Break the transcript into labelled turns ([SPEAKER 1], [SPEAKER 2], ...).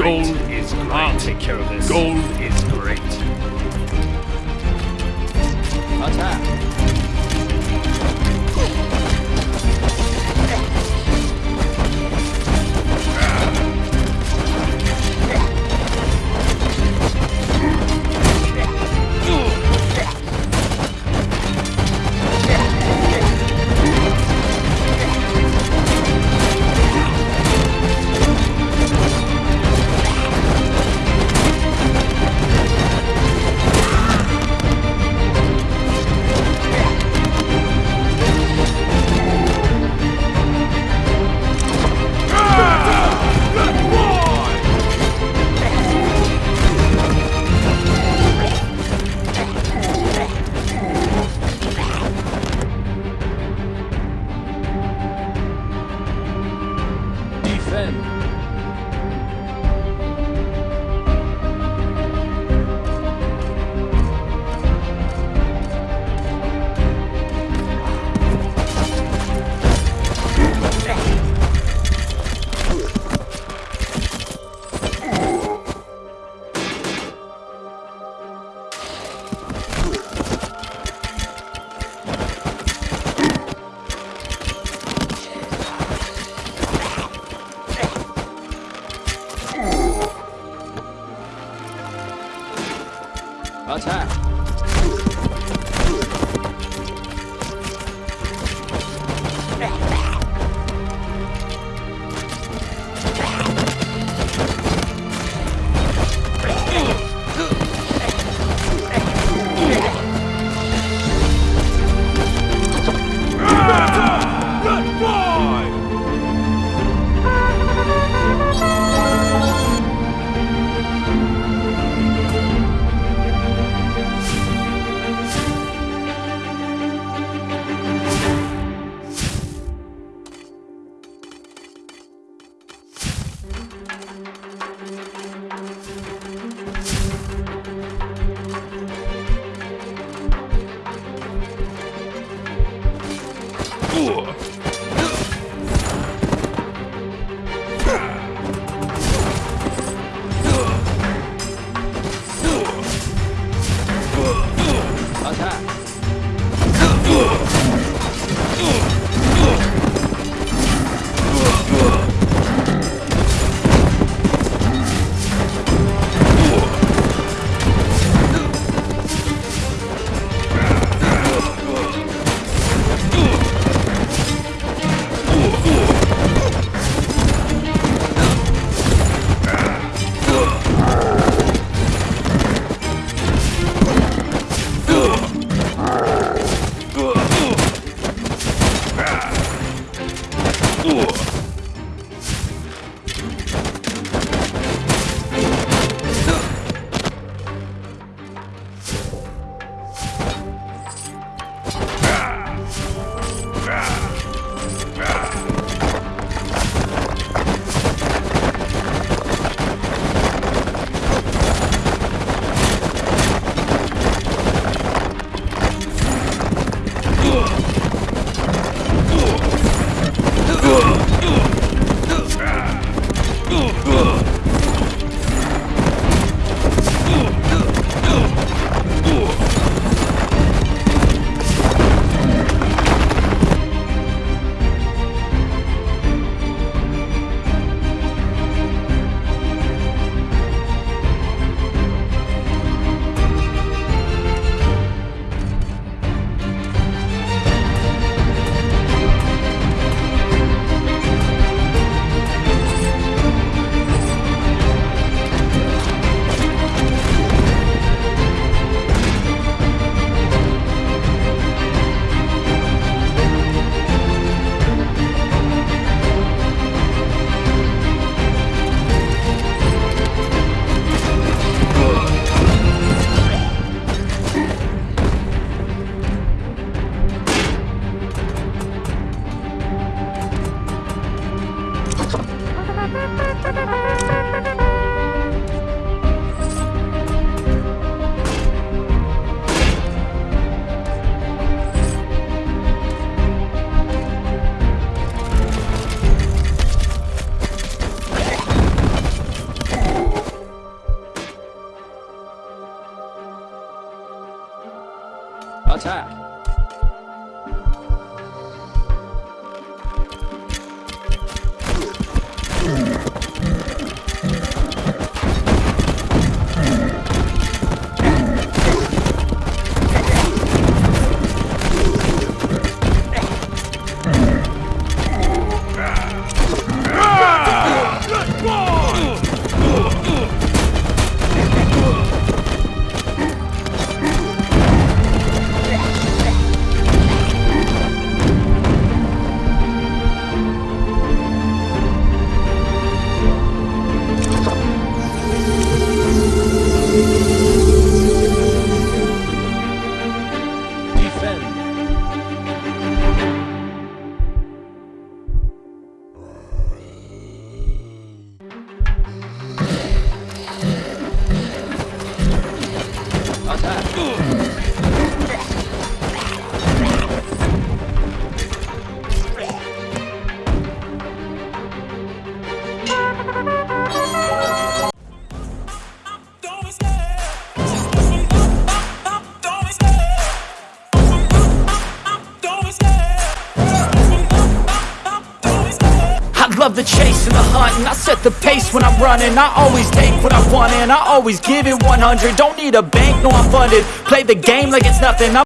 [SPEAKER 1] Gold is great. Gold is great.
[SPEAKER 2] I'll take care of this.
[SPEAKER 1] Gold is great.
[SPEAKER 2] Attack. Attack. Attack.
[SPEAKER 3] 老
[SPEAKER 1] 蔡 love the chase and the hunt and I set the pace when I'm running. I always take what I want and I always give it 100 Don't need a bank, no I'm funded. Play the game like it's nothing. I'm